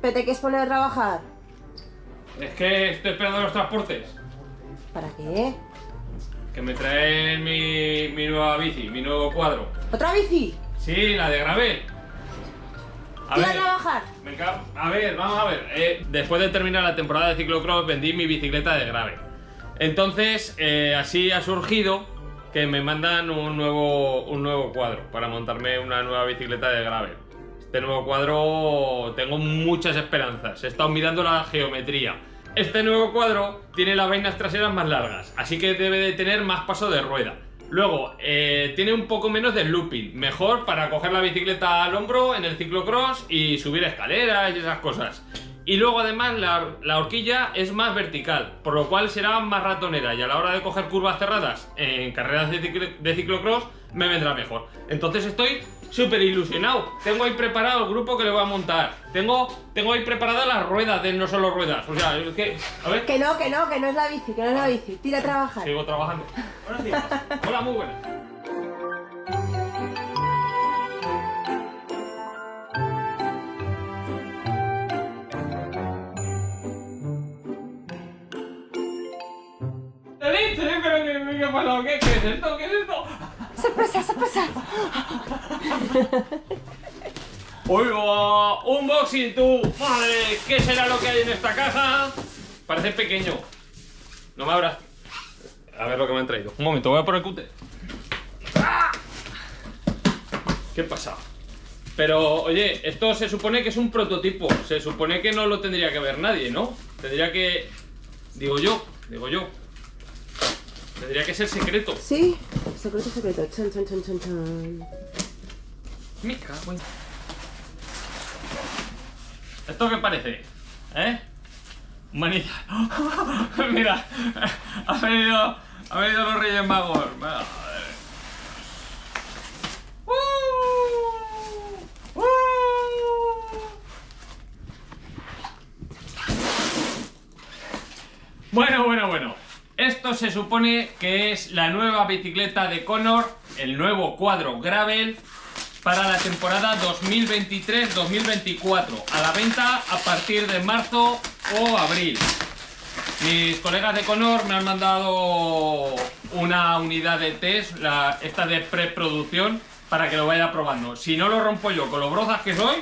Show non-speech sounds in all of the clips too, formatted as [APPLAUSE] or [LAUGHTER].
¿Pero te quieres poner a trabajar? Es que estoy esperando los transportes. ¿Para qué? Que me traen mi, mi nueva bici, mi nuevo cuadro. ¿Otra bici? Sí, la de Gravel. A ¿Tira a ver, trabajar? me ca- a ver, vamos a ver. Eh, después de terminar la temporada de ciclocross vendí mi bicicleta de Gravel. Entonces, eh, así ha surgido que me mandan un nuevo, un nuevo cuadro para montarme una nueva bicicleta de Gravel. Este nuevo cuadro tengo muchas esperanzas. He estado mirando la geometría. Este nuevo cuadro tiene las vainas traseras más largas, así que debe de tener más paso de rueda. Luego, eh, tiene un poco menos de looping, mejor para coger la bicicleta al hombro en el ciclocross y subir escaleras y esas cosas. Y luego además la, la horquilla es más vertical, por lo cual será más ratonera y a la hora de coger curvas cerradas en carreras de, ciclo- de ciclocross me vendrá mejor. Entonces estoy súper ilusionado. Tengo ahí preparado el grupo que le voy a montar. Tengo, tengo ahí preparadas las ruedas de no solo ruedas. O sea, es que... A ver... Que no, que no, que no es la bici, que no es la bici. Tira a trabajar. Sigo trabajando. Buenos días. Hola, muy buenas. Es esto? ¿Qué es esto? ¡Sorpresa, sorpresa! ¡Oiga! ¡Unboxing tú! ¡Madre! ¿Qué será lo que hay en esta caja? Parece pequeño. No me abras. A ver lo que me han traído. Un momento, voy a poner cute. ¡Ah! ¿Qué pasa? Pero, oye, esto se supone que es un prototipo. Se supone que no lo tendría que ver nadie, ¿no? Tendría que... Digo yo, digo yo. Tendría que ser secreto. Sí, secreto, secreto. Chan, chan, chan, chan, chan. Me cago en... ¿Esto qué parece? ¿Eh? Manita. [LAUGHS] Mira, ha venido, ha venido los Reyes Magos. Madre. ¡Uh! ¡Uh! Bueno, bueno, bueno. Esto se supone que es la nueva bicicleta de Conor, el nuevo cuadro Gravel para la temporada 2023-2024. A la venta a partir de marzo o abril. Mis colegas de Conor me han mandado una unidad de test, la, esta de preproducción, para que lo vaya probando. Si no lo rompo yo con lo brozas que soy,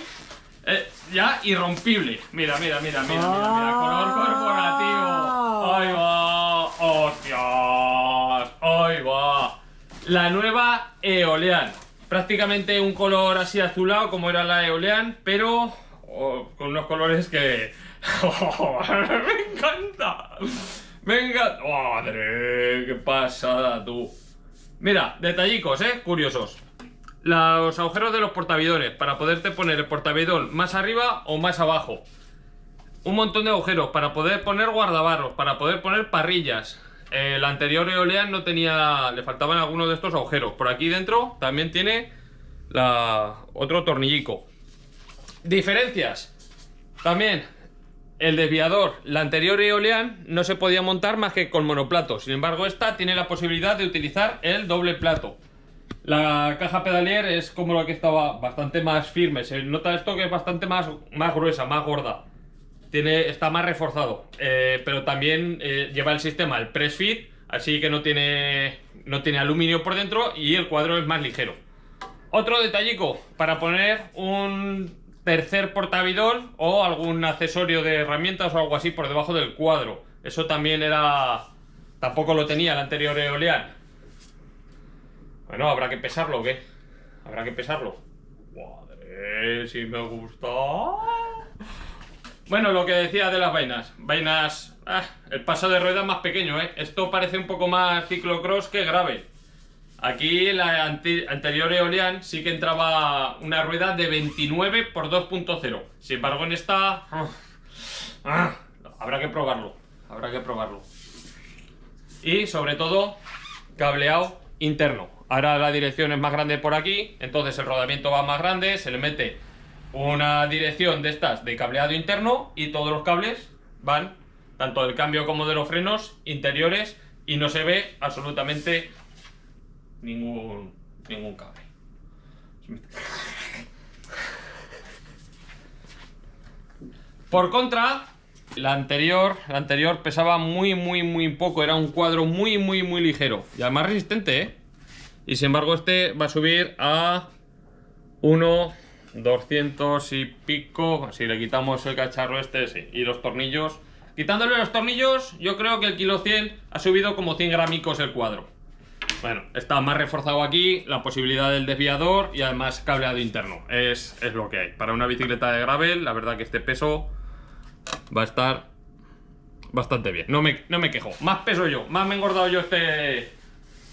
eh, ya irrompible. Mira, mira, mira, mira, mira, mira, color corporativo. Hostias, ahí va. La nueva Eolean. Prácticamente un color así azulado como era la Eolean, pero oh, con unos colores que... [LAUGHS] ¡Me encanta! ¡Me encanta! ¡Madre! ¡Qué pasada, tú! Mira, detallicos, ¿eh? Curiosos. Los agujeros de los portavidones, para poderte poner el portavidón más arriba o más abajo. Un montón de agujeros para poder poner guardabarros, para poder poner parrillas. El anterior Eolean no tenía... le faltaban algunos de estos agujeros. Por aquí dentro también tiene la, otro tornillico. Diferencias. También el desviador, la anterior Eolean no se podía montar más que con monoplato. Sin embargo, esta tiene la posibilidad de utilizar el doble plato. La caja pedalier es como la que estaba bastante más firme. Se nota esto que es bastante más, más gruesa, más gorda. Tiene, está más reforzado. Eh, pero también eh, lleva el sistema, el press fit, así que no tiene, no tiene aluminio por dentro y el cuadro es más ligero. Otro detallico, para poner un tercer portavidón o algún accesorio de herramientas o algo así por debajo del cuadro. Eso también era... Tampoco lo tenía el anterior Eolean. Bueno, ¿habrá que pesarlo o qué? ¿Habrá que pesarlo? Madre, si me gusta... Bueno, lo que decía de las vainas. Vainas... ah, el paso de rueda más pequeño, ¿eh? Esto parece un poco más ciclocross que grave. Aquí la ante- anterior Eolian sí que entraba una rueda de 29 por 2.0. Sin embargo, en esta... ah, habrá que probarlo. Habrá que probarlo. Y sobre todo, cableado interno. ahora la dirección es más grande por aquí, entonces el rodamiento va más grande, se le mete una dirección de estas de cableado interno y todos los cables van, tanto del cambio como de los frenos, interiores y no se ve absolutamente ningún, ningún cable. Por contra, la anterior, la anterior pesaba muy, muy, muy poco. Era un cuadro muy, muy, muy ligero. Y además resistente, ¿eh? Y sin embargo este va a subir a 1, 200 y pico. Si le quitamos el cacharro este, sí. Y los tornillos. Quitándole los tornillos, yo creo que el kilo 100 ha subido como 100 gramicos el cuadro. Bueno, está más reforzado aquí, la posibilidad del desviador y además cableado interno. Es, es lo que hay. Para una bicicleta de gravel, la verdad que este peso va a estar bastante bien. No me, no me quejo. Más peso yo. Más me he engordado yo este...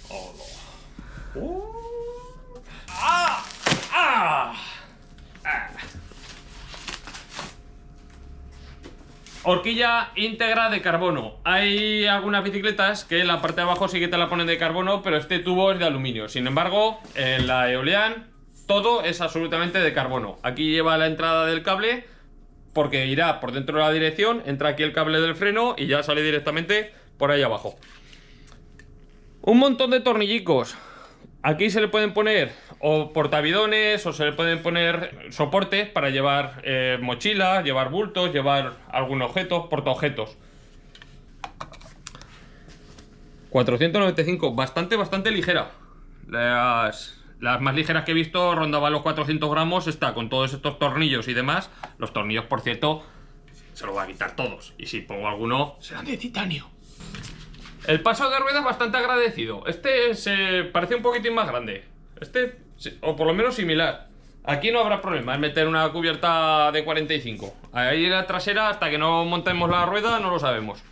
Oh, no. Uh. ¡Ah! ¡Ah! ¡Ah! Horquilla íntegra de carbono. Hay algunas bicicletas que en la parte de abajo sí que te la ponen de carbono, pero este tubo es de aluminio. Sin embargo, en la Eolian todo es absolutamente de carbono. Aquí lleva la entrada del cable porque irá por dentro de la dirección, entra aquí el cable del freno y ya sale directamente por ahí abajo. Un montón de tornillicos. Aquí se le pueden poner o portavidones o se le pueden poner soportes para llevar eh, mochilas, llevar bultos, llevar algún objeto, portaobjetos. 495, bastante, bastante ligera. Las, las más ligeras que he visto rondaban los 400 gramos. Está con todos estos tornillos y demás. Los tornillos, por cierto, se los voy a quitar todos. Y si pongo alguno, serán de titanio. El paso de ruedas bastante agradecido. Este se parece un poquitín más grande. Este, o por lo menos similar. Aquí no habrá problema en meter una cubierta de 45. Ahí la trasera, hasta que no montemos la rueda, no lo sabemos.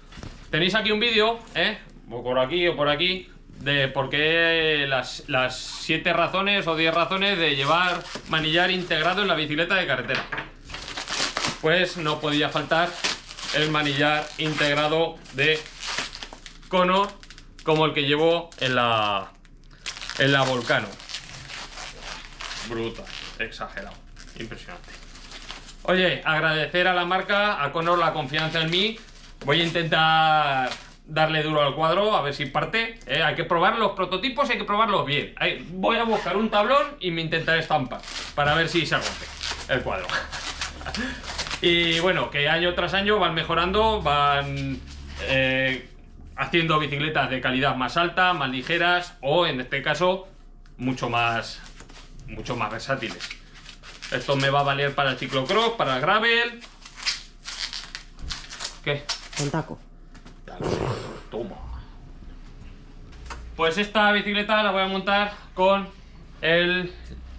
Tenéis aquí un vídeo, ¿eh? O por aquí o por aquí, de por qué las, las 7 razones o 10 razones de llevar manillar integrado en la bicicleta de carretera. Pues no podía faltar el manillar integrado de Conor como el que llevo en la, en la Volcano. Brutal, exagerado, impresionante. Oye, agradecer a la marca, a Conor la confianza en mí. Voy a intentar darle duro al cuadro, a ver si parte. ¿eh? Hay que probar los prototipos, hay que probarlos bien. Voy a buscar un tablón y me intentaré estampar para ver si se rompe el cuadro. [LAUGHS] y bueno, que año tras año van mejorando, van eh, haciendo bicicletas de calidad más alta, más ligeras o en este caso mucho más, mucho más versátiles. Esto me va a valer para el ciclocross, para el gravel. ¿Qué? Con taco. Toma. Pues esta bicicleta la voy a montar con el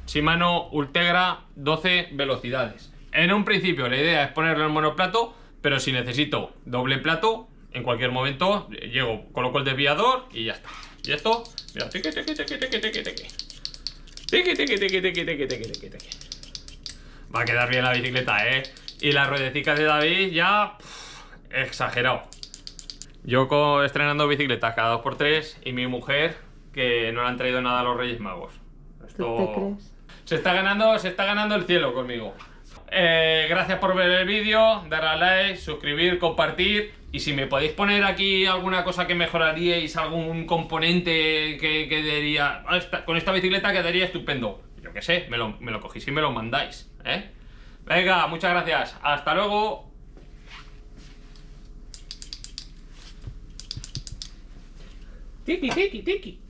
Shimano Ultegra 12 velocidades. En un principio la idea es ponerle el monoplato, pero si necesito doble plato, en cualquier momento llego, coloco el desviador y ya está. Y esto, mira, tiqui, tiqui, tiqui, tiqui, tiqui, tiqui. Tiqui, tiqui, tiqui, tiqui, tiqui, tiqui, tiqui, tiqui. Va a quedar bien la bicicleta, ¿eh? Y las ruedecitas de David ya... pff, exagerado. Yo estrenando bicicletas cada 2x3 y mi mujer que no le han traído nada a los Reyes Magos. ¿Tú te crees? Se está ganando, se está ganando el cielo conmigo. Eh, gracias por ver el vídeo, darle a like, suscribir, compartir y si me podéis poner aquí alguna cosa que mejoraríais, algún componente que quedaría ah, con esta bicicleta quedaría estupendo. Yo qué sé, me lo, me lo cogéis y me lo mandáis, ¿eh? Venga, muchas gracias. Hasta luego. Tiki, tiki, tiki.